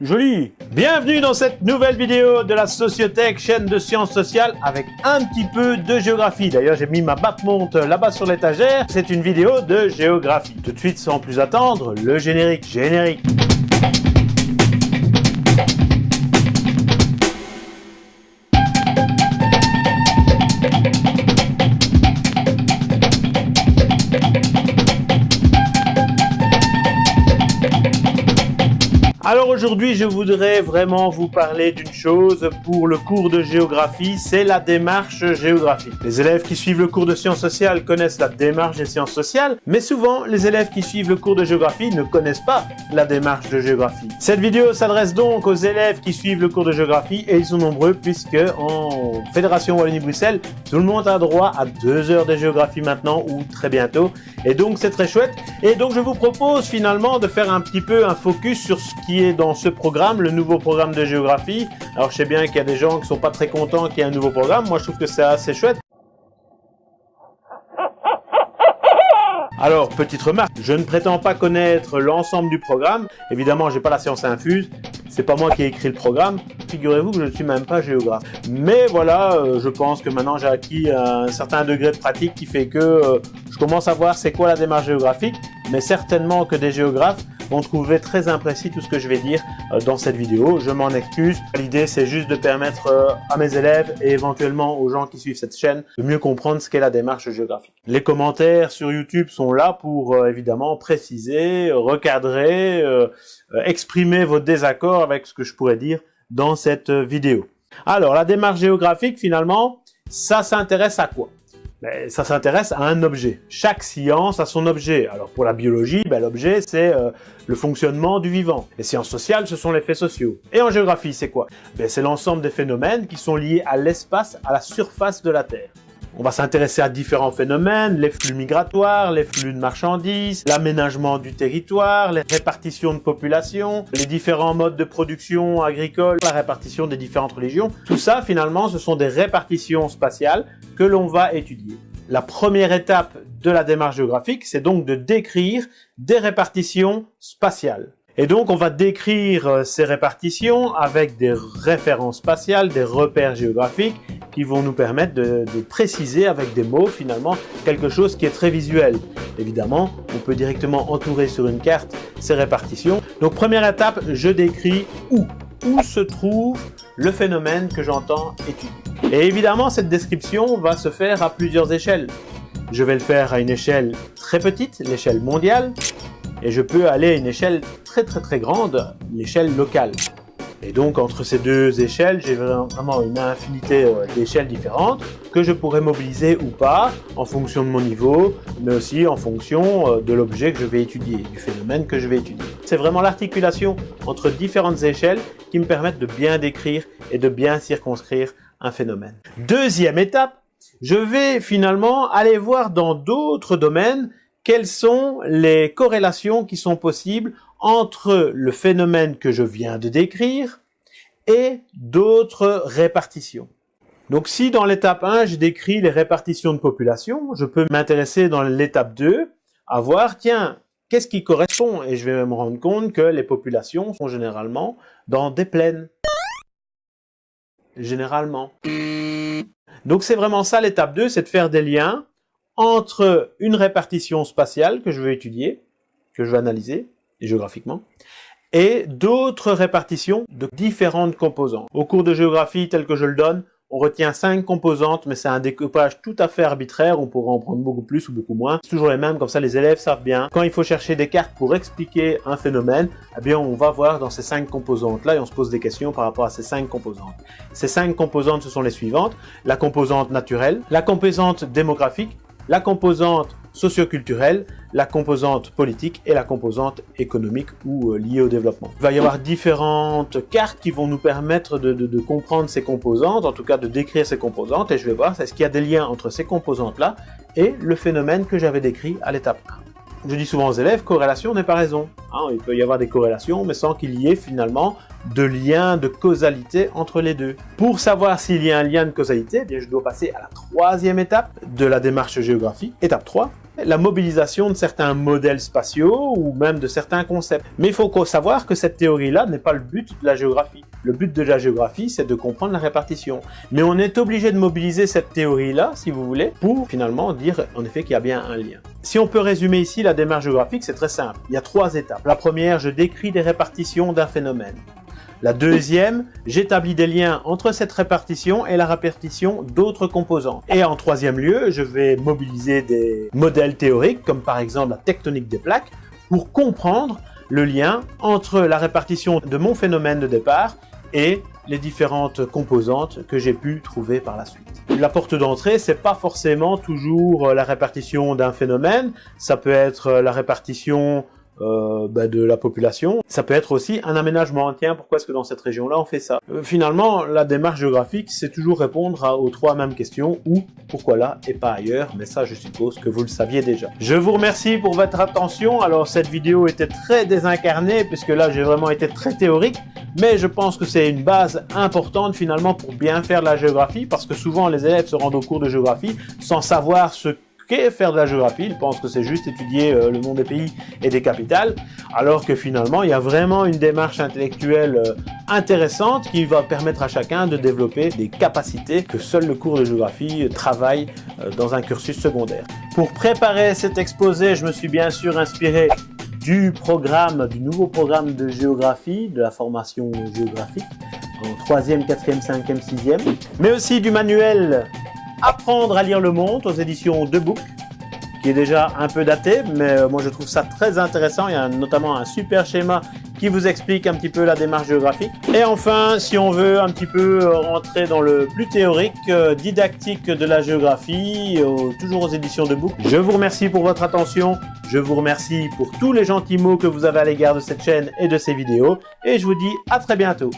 Joli Bienvenue dans cette nouvelle vidéo de la Sociothèque, chaîne de sciences sociales avec un petit peu de géographie. D'ailleurs, j'ai mis ma batte-monte là-bas sur l'étagère. C'est une vidéo de géographie. Tout de suite, sans plus attendre, le générique. Générique Alors aujourd'hui, je voudrais vraiment vous parler d'une chose pour le cours de géographie, c'est la démarche géographique. Les élèves qui suivent le cours de sciences sociales connaissent la démarche des sciences sociales, mais souvent, les élèves qui suivent le cours de géographie ne connaissent pas la démarche de géographie. Cette vidéo s'adresse donc aux élèves qui suivent le cours de géographie, et ils sont nombreux puisque en Fédération Wallonie-Bruxelles, tout le monde a droit à deux heures de géographie maintenant, ou très bientôt, et donc c'est très chouette. Et donc je vous propose finalement de faire un petit peu un focus sur ce qui est dans ce programme, le nouveau programme de géographie. Alors je sais bien qu'il y a des gens qui sont pas très contents qu'il y ait un nouveau programme. Moi je trouve que c'est assez chouette. Alors, petite remarque, je ne prétends pas connaître l'ensemble du programme. Évidemment, j'ai pas la science infuse. C'est pas moi qui ai écrit le programme. Figurez-vous que je ne suis même pas géographe. Mais voilà, euh, je pense que maintenant j'ai acquis un certain degré de pratique qui fait que euh, je commence à voir c'est quoi la démarche géographique. Mais certainement que des géographes vont trouver très imprécis tout ce que je vais dire euh, dans cette vidéo. Je m'en excuse. L'idée, c'est juste de permettre euh, à mes élèves et éventuellement aux gens qui suivent cette chaîne de mieux comprendre ce qu'est la démarche géographique. Les commentaires sur YouTube sont là pour euh, évidemment préciser, recadrer, exprimer vos désaccords avec ce que je pourrais dire dans cette vidéo. Alors, la démarche géographique, finalement, ça s'intéresse à quoi? Ben, ça s'intéresse à un objet. Chaque science a son objet. Alors pour la biologie, ben, l'objet c'est euh, le fonctionnement du vivant. Les sciences sociales, ce sont les faits sociaux. Et en géographie, c'est quoi? Ben, C'est l'ensemble des phénomènes qui sont liés à l'espace, à la surface de la Terre. On va s'intéresser à différents phénomènes, les flux migratoires, les flux de marchandises, l'aménagement du territoire, les répartitions de population, les différents modes de production agricole, la répartition des différentes religions. Tout ça, finalement, ce sont des répartitions spatiales que l'on va étudier. La première étape de la démarche géographique, c'est donc de décrire des répartitions spatiales. Et donc, on va décrire euh, ces répartitions avec des références spatiales, des repères géographiques qui vont nous permettre de, préciser avec des mots, finalement, quelque chose qui est très visuel. Évidemment, on peut directement entourer sur une carte ces répartitions. Donc, première étape, je décris où. Où se trouve le phénomène que j'entends étudier. Et évidemment, cette description va se faire à plusieurs échelles. Je vais le faire à une échelle très petite, l'échelle mondiale, et je peux aller à une échelle très très très grande, l'échelle locale. Et donc entre ces deux échelles, j'ai vraiment une infinité euh, d'échelles différentes que je pourrais mobiliser ou pas en fonction de mon niveau, mais aussi en fonction euh, de l'objet que je vais étudier, du phénomène que je vais étudier. C'est vraiment l'articulation entre différentes échelles qui me permettent de bien décrire et de bien circonscrire un phénomène. Deuxième étape, je vais finalement aller voir dans d'autres domaines quelles sont les corrélations qui sont possibles entre le phénomène que je viens de décrire et d'autres répartitions? Donc si dans l'étape 1, je décris les répartitions de population, je peux m'intéresser dans l'étape 2 à voir, tiens, qu'est-ce qui correspond? Et je vais me rendre compte que les populations sont généralement dans des plaines. Généralement. Donc c'est vraiment ça l'étape 2, c'est de faire des liens entre une répartition spatiale que je veux étudier, que je veux analyser géographiquement, et d'autres répartitions de différentes composantes. Au cours de géographie tel que je le donne, on retient cinq composantes, mais c'est un découpage tout à fait arbitraire, on pourrait en prendre beaucoup plus ou beaucoup moins. C'est toujours les mêmes, comme ça les élèves savent bien. Quand il faut chercher des cartes pour expliquer un phénomène, eh bien on va voir dans ces cinq composantes-là et on se pose des questions par rapport à ces cinq composantes. Ces cinq composantes, ce sont les suivantes. La composante naturelle, la composante démographique, la composante socioculturelle, la composante politique et la composante économique ou euh, liée au développement. Il va y avoir différentes cartes qui vont nous permettre de, comprendre ces composantes, en tout cas de décrire ces composantes, et je vais voir est-ce qu'il y a des liens entre ces composantes-là et le phénomène que j'avais décrit à l'étape 1 je dis souvent aux élèves, corrélation n'est pas raison. Hein, il peut y avoir des corrélations, mais sans qu'il y ait finalement de lien de causalité entre les deux. Pour savoir s'il y a un lien de causalité, eh bien, je dois passer à la troisième étape de la démarche géographique. Étape 3, la mobilisation de certains modèles spatiaux ou même de certains concepts. Mais il faut savoir que cette théorie-là n'est pas le but de la géographie. Le but de la géographie, c'est de comprendre la répartition. Mais on est obligé de mobiliser cette théorie-là, si vous voulez, pour finalement dire en effet qu'il y a bien un lien. Si on peut résumer ici la démarche géographique, c'est très simple. Il y a trois étapes. La première, je décris des répartitions d'un phénomène. La deuxième, j'établis des liens entre cette répartition et la répartition d'autres composants. Et en troisième lieu, je vais mobiliser des modèles théoriques, comme par exemple la tectonique des plaques, pour comprendre le lien entre la répartition de mon phénomène de départ et les différentes composantes que j'ai pu trouver par la suite. La porte d'entrée, c'est pas forcément toujours la répartition d'un phénomène, ça peut être la répartition euh, bah, de la population. Ça peut être aussi un aménagement. Tiens, pourquoi est-ce que dans cette région-là on fait ça? Euh, Finalement, la démarche géographique, c'est toujours répondre aux trois mêmes questions où, pourquoi là et pas ailleurs? Mais ça, je suppose que vous le saviez déjà. Je vous remercie pour votre attention. Alors, cette vidéo était très désincarnée puisque là, j'ai vraiment été très théorique. Mais je pense que c'est une base importante finalement pour bien faire de la géographie parce que souvent les élèves se rendent au cours de géographie sans savoir ce faire de la géographie. Ils pensent que c'est juste étudier euh, le nom des pays et des capitales, alors que finalement, il y a vraiment une démarche intellectuelle euh, intéressante qui va permettre à chacun de développer des capacités que seul le cours de géographie travaille euh, dans un cursus secondaire. Pour préparer cet exposé, je me suis bien sûr inspiré du programme, du nouveau programme de géographie, de la formation géographique, en 3e, 4e, 5e, 6e, mais aussi du manuel Apprendre à lire le monde aux éditions De Book, qui est déjà un peu daté, mais euh, moi je trouve ça très intéressant. Il y a notamment un super schéma qui vous explique un petit peu la démarche géographique. Et enfin, si on veut un petit peu euh, rentrer dans le plus théorique, euh, didactique de la géographie, toujours aux éditions de Book. Je vous remercie pour votre attention. Je vous remercie pour tous les gentils mots que vous avez à l'égard de cette chaîne et de ces vidéos. Et je vous dis à très bientôt.